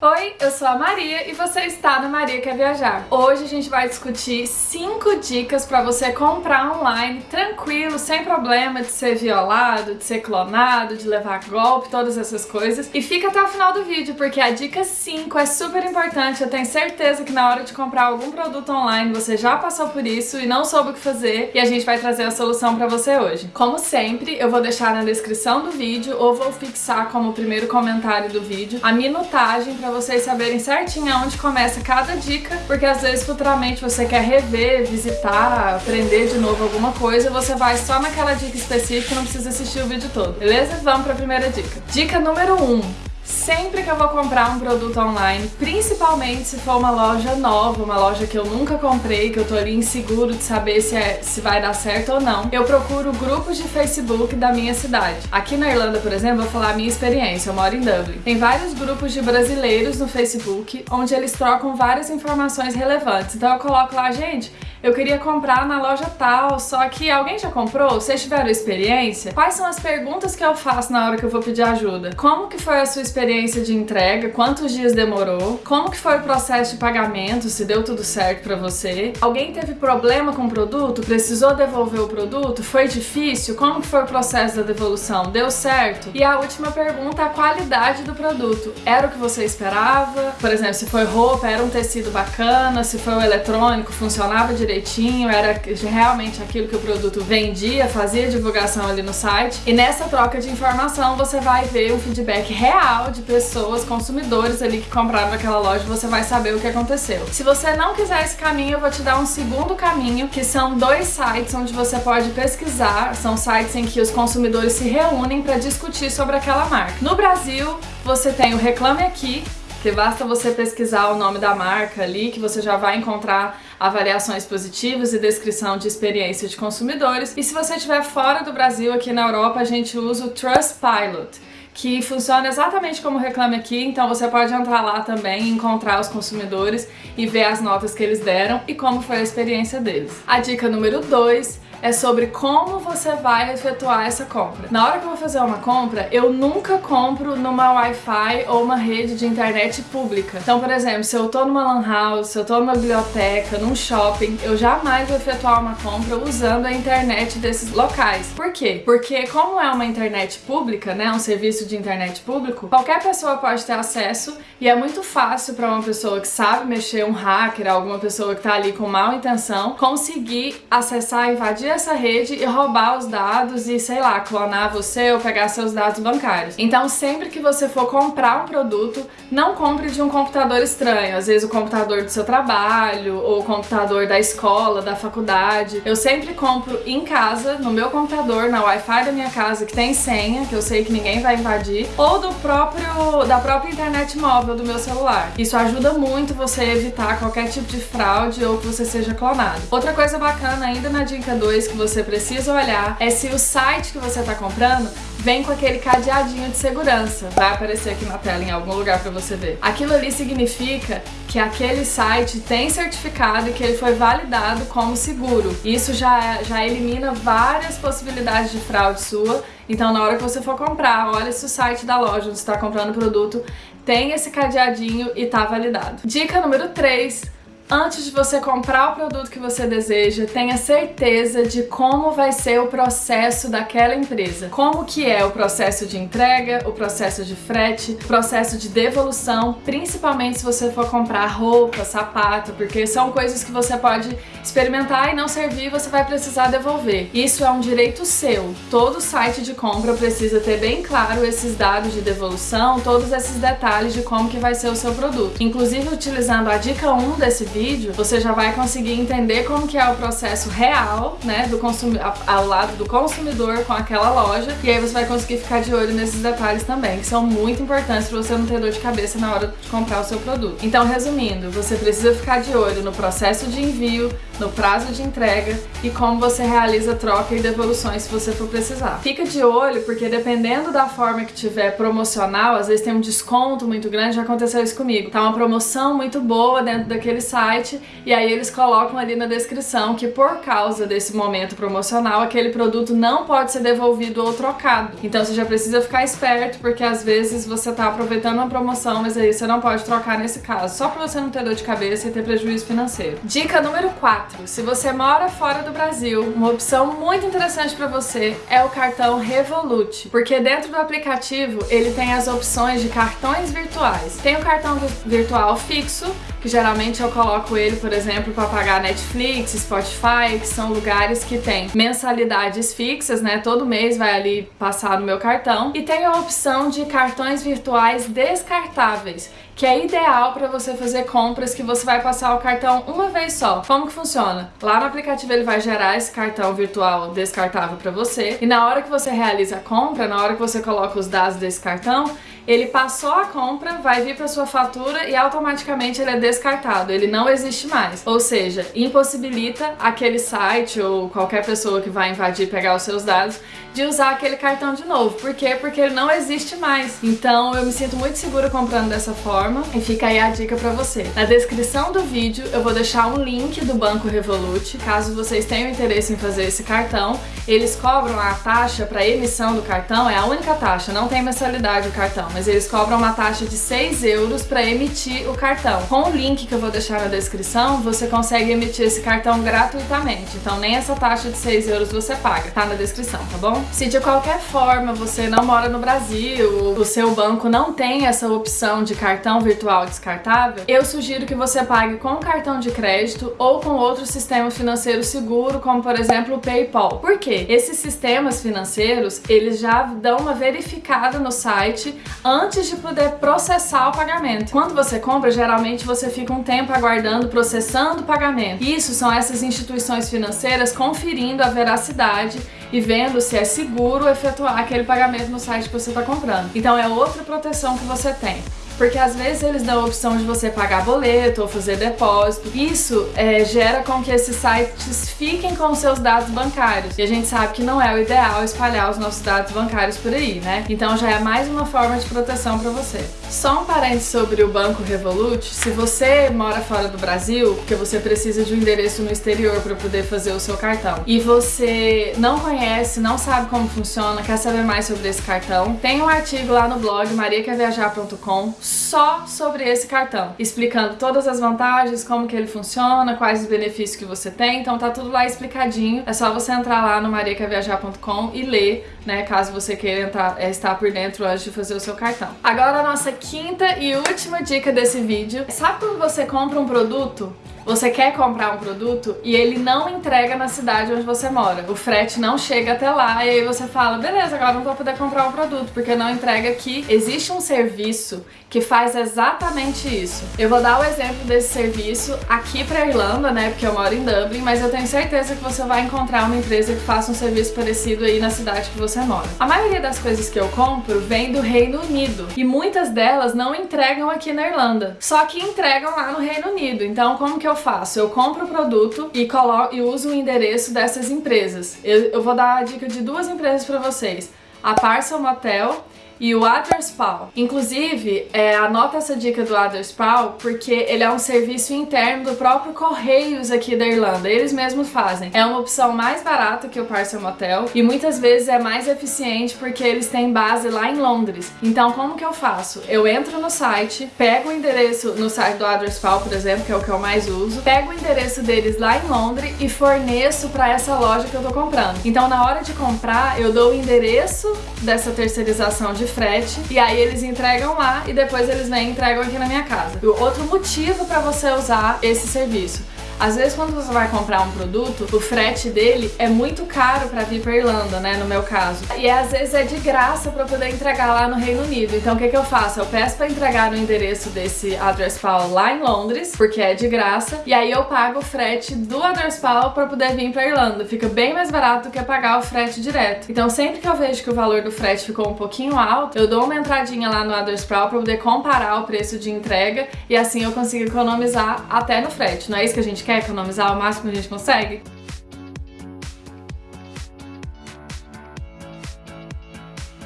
Oi, eu sou a Maria e você está no Maria Quer Viajar. Hoje a gente vai discutir 5 dicas para você comprar online tranquilo, sem problema de ser violado, de ser clonado, de levar golpe, todas essas coisas. E fica até o final do vídeo porque a dica 5 é super importante. Eu tenho certeza que na hora de comprar algum produto online você já passou por isso e não soube o que fazer e a gente vai trazer a solução para você hoje. Como sempre, eu vou deixar na descrição do vídeo ou vou fixar como primeiro comentário do vídeo a minutagem para pra vocês saberem certinho aonde começa cada dica, porque às vezes futuramente você quer rever, visitar, aprender de novo alguma coisa, você vai só naquela dica específica e não precisa assistir o vídeo todo, beleza? Vamos pra primeira dica. Dica número 1. Um, Sempre que eu vou comprar um produto online, principalmente se for uma loja nova, uma loja que eu nunca comprei, que eu tô ali inseguro de saber se, é, se vai dar certo ou não, eu procuro grupos de Facebook da minha cidade. Aqui na Irlanda, por exemplo, vou falar a minha experiência, eu moro em Dublin. Tem vários grupos de brasileiros no Facebook, onde eles trocam várias informações relevantes. Então eu coloco lá, gente, eu queria comprar na loja tal, só que alguém já comprou? Vocês tiveram experiência? Quais são as perguntas que eu faço na hora que eu vou pedir ajuda? Como que foi a sua experiência de entrega? Quantos dias demorou? Como que foi o processo de pagamento? Se deu tudo certo pra você? Alguém teve problema com o produto? Precisou devolver o produto? Foi difícil? Como que foi o processo da devolução? Deu certo? E a última pergunta, a qualidade do produto. Era o que você esperava? Por exemplo, se foi roupa, era um tecido bacana? Se foi o eletrônico, funcionava direitinho, era realmente aquilo que o produto vendia, fazia divulgação ali no site. E nessa troca de informação você vai ver um feedback real de pessoas, consumidores ali que compraram naquela loja, você vai saber o que aconteceu. Se você não quiser esse caminho, eu vou te dar um segundo caminho, que são dois sites onde você pode pesquisar, são sites em que os consumidores se reúnem para discutir sobre aquela marca. No Brasil, você tem o Reclame Aqui, que basta você pesquisar o nome da marca ali, que você já vai encontrar avaliações positivas e descrição de experiência de consumidores. E se você estiver fora do Brasil, aqui na Europa, a gente usa o Trustpilot que funciona exatamente como Reclame Aqui, então você pode entrar lá também, encontrar os consumidores e ver as notas que eles deram e como foi a experiência deles. A dica número 2 é sobre como você vai efetuar essa compra. Na hora que eu vou fazer uma compra, eu nunca compro numa Wi-Fi ou uma rede de internet pública. Então, por exemplo, se eu tô numa lan house, se eu tô numa biblioteca, num shopping, eu jamais vou efetuar uma compra usando a internet desses locais. Por quê? Porque como é uma internet pública, né, um serviço de internet público, qualquer pessoa pode ter acesso e é muito fácil para uma pessoa que sabe mexer, um hacker, alguma pessoa que tá ali com mal intenção, conseguir acessar e invadir essa rede e roubar os dados e, sei lá, clonar você ou pegar seus dados bancários. Então, sempre que você for comprar um produto, não compre de um computador estranho. Às vezes o computador do seu trabalho ou o computador da escola, da faculdade. Eu sempre compro em casa, no meu computador, na Wi-Fi da minha casa, que tem senha, que eu sei que ninguém vai invadir, ou do próprio da própria internet móvel do meu celular. Isso ajuda muito você evitar qualquer tipo de fraude ou que você seja clonado. Outra coisa bacana ainda na dica 2 que você precisa olhar é se o site que você está comprando vem com aquele cadeadinho de segurança. Vai aparecer aqui na tela em algum lugar para você ver. Aquilo ali significa que aquele site tem certificado e que ele foi validado como seguro. Isso já, já elimina várias possibilidades de fraude sua. Então na hora que você for comprar, olha se o site da loja onde está comprando o produto tem esse cadeadinho e tá validado. Dica número 3 Antes de você comprar o produto que você deseja, tenha certeza de como vai ser o processo daquela empresa. Como que é o processo de entrega, o processo de frete, o processo de devolução, principalmente se você for comprar roupa, sapato, porque são coisas que você pode experimentar e não servir, você vai precisar devolver. Isso é um direito seu. Todo site de compra precisa ter bem claro esses dados de devolução, todos esses detalhes de como que vai ser o seu produto. Inclusive utilizando a dica 1 desse vídeo, vídeo, você já vai conseguir entender como que é o processo real, né, do consumidor, ao lado do consumidor com aquela loja, e aí você vai conseguir ficar de olho nesses detalhes também, que são muito importantes para você não ter dor de cabeça na hora de comprar o seu produto. Então, resumindo, você precisa ficar de olho no processo de envio, no prazo de entrega e como você realiza troca e devoluções se você for precisar. Fica de olho porque dependendo da forma que tiver promocional, às vezes tem um desconto muito grande, já aconteceu isso comigo. Tá uma promoção muito boa dentro daquele site e aí eles colocam ali na descrição que por causa desse momento promocional, aquele produto não pode ser devolvido ou trocado. Então você já precisa ficar esperto porque às vezes você tá aproveitando uma promoção, mas aí você não pode trocar nesse caso, só pra você não ter dor de cabeça e ter prejuízo financeiro. Dica número 4. Se você mora fora do Brasil, uma opção muito interessante para você é o cartão Revolut, porque dentro do aplicativo ele tem as opções de cartões virtuais. Tem o cartão virtual fixo, que geralmente eu coloco ele, por exemplo, para pagar Netflix, Spotify, que são lugares que tem mensalidades fixas, né? Todo mês vai ali passar no meu cartão. E tem a opção de cartões virtuais descartáveis, que é ideal para você fazer compras que você vai passar o cartão uma vez só. Como que funciona? Lá no aplicativo ele vai gerar esse cartão virtual descartável para você e na hora que você realiza a compra, na hora que você coloca os dados desse cartão, ele passou a compra, vai vir para sua fatura e automaticamente ele é descartado, ele não existe mais. Ou seja, impossibilita aquele site ou qualquer pessoa que vai invadir e pegar os seus dados de usar aquele cartão de novo. Por quê? Porque ele não existe mais. Então eu me sinto muito segura comprando dessa forma e fica aí a dica para você. Na descrição do vídeo eu vou deixar um link do Banco Revolut, caso vocês tenham interesse em fazer esse cartão. Eles cobram a taxa para emissão do cartão, é a única taxa, não tem mensalidade o cartão, mas eles cobram uma taxa de 6 euros para emitir o cartão. Com o link que eu vou deixar na descrição, você consegue emitir esse cartão gratuitamente. Então nem essa taxa de 6 euros você paga, tá na descrição, tá bom? Se de qualquer forma você não mora no Brasil, o seu banco não tem essa opção de cartão virtual descartável, eu sugiro que você pague com cartão de crédito ou com outro sistema financeiro seguro, como por exemplo o PayPal. Por quê? Esses sistemas financeiros, eles já dão uma verificada no site antes de poder processar o pagamento. Quando você compra, geralmente você fica um tempo aguardando, processando o pagamento. Isso são essas instituições financeiras conferindo a veracidade e vendo se é seguro efetuar aquele pagamento no site que você está comprando. Então é outra proteção que você tem porque às vezes eles dão a opção de você pagar boleto ou fazer depósito. Isso é, gera com que esses sites fiquem com seus dados bancários. E a gente sabe que não é o ideal espalhar os nossos dados bancários por aí, né? Então já é mais uma forma de proteção para você. Só um parênteses sobre o Banco Revolut. Se você mora fora do Brasil, porque você precisa de um endereço no exterior para poder fazer o seu cartão, e você não conhece, não sabe como funciona, quer saber mais sobre esse cartão, tem um artigo lá no blog mariaquerviajar.com só sobre esse cartão, explicando todas as vantagens, como que ele funciona, quais os benefícios que você tem, então tá tudo lá explicadinho. É só você entrar lá no mariaquerviajar.com e ler, né, caso você queira entrar, é, estar por dentro antes de fazer o seu cartão. Agora a nossa quinta e última dica desse vídeo. Sabe quando você compra um produto você quer comprar um produto e ele não entrega na cidade onde você mora. O frete não chega até lá e aí você fala, beleza, agora não vou poder comprar um produto porque não entrega aqui. Existe um serviço que faz exatamente isso. Eu vou dar o exemplo desse serviço aqui pra Irlanda, né, porque eu moro em Dublin, mas eu tenho certeza que você vai encontrar uma empresa que faça um serviço parecido aí na cidade que você mora. A maioria das coisas que eu compro vem do Reino Unido e muitas delas não entregam aqui na Irlanda, só que entregam lá no Reino Unido. Então como que eu faço? Eu compro o produto e, coloco, e uso o endereço dessas empresas. Eu, eu vou dar a dica de duas empresas para vocês. A Parcel Motel e o Aderspaw. Inclusive, é, anota essa dica do Aderspaw porque ele é um serviço interno do próprio Correios aqui da Irlanda. Eles mesmos fazem. É uma opção mais barata que o Parcel Motel e muitas vezes é mais eficiente porque eles têm base lá em Londres. Então, como que eu faço? Eu entro no site, pego o endereço no site do Aderspaw, por exemplo, que é o que eu mais uso, pego o endereço deles lá em Londres e forneço para essa loja que eu tô comprando. Então, na hora de comprar, eu dou o endereço dessa terceirização de frete e aí eles entregam lá e depois eles vêm e entregam aqui na minha casa. E outro motivo para você usar esse serviço às vezes quando você vai comprar um produto, o frete dele é muito caro para vir pra Irlanda, né, no meu caso. E às vezes é de graça para poder entregar lá no Reino Unido. Então o que que eu faço? Eu peço para entregar no endereço desse Address Pal lá em Londres, porque é de graça, e aí eu pago o frete do Address Pal para poder vir pra Irlanda. Fica bem mais barato do que pagar o frete direto. Então sempre que eu vejo que o valor do frete ficou um pouquinho alto, eu dou uma entradinha lá no Address Pal para poder comparar o preço de entrega e assim eu consigo economizar até no frete. Não é isso que a gente quer economizar o máximo que a gente consegue?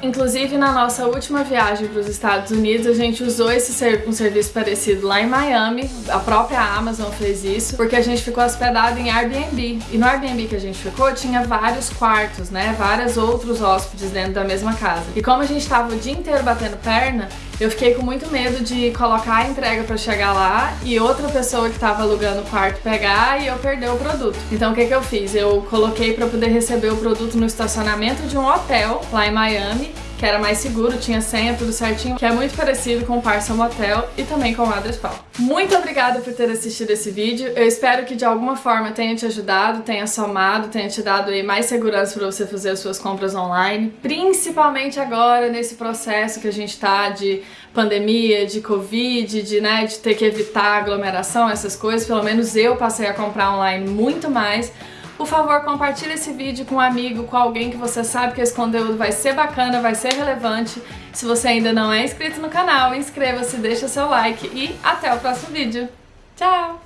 Inclusive, na nossa última viagem para os Estados Unidos, a gente usou esse ser um serviço parecido lá em Miami. A própria Amazon fez isso, porque a gente ficou hospedado em Airbnb. E no Airbnb que a gente ficou, tinha vários quartos, né? Vários outros hóspedes dentro da mesma casa. E como a gente estava o dia inteiro batendo perna, eu fiquei com muito medo de colocar a entrega para chegar lá e outra pessoa que estava alugando o quarto pegar e eu perder o produto. Então o que, que eu fiz? Eu coloquei para poder receber o produto no estacionamento de um hotel lá em Miami que era mais seguro, tinha senha, tudo certinho, que é muito parecido com o Parcel Motel e também com o Adrespal. Muito obrigada por ter assistido esse vídeo, eu espero que de alguma forma tenha te ajudado, tenha somado, tenha te dado aí mais segurança para você fazer as suas compras online, principalmente agora nesse processo que a gente tá de pandemia, de covid, de, né, de ter que evitar aglomeração, essas coisas, pelo menos eu passei a comprar online muito mais, por favor, compartilhe esse vídeo com um amigo, com alguém que você sabe que esse conteúdo vai ser bacana, vai ser relevante. Se você ainda não é inscrito no canal, inscreva-se, deixa seu like e até o próximo vídeo. Tchau!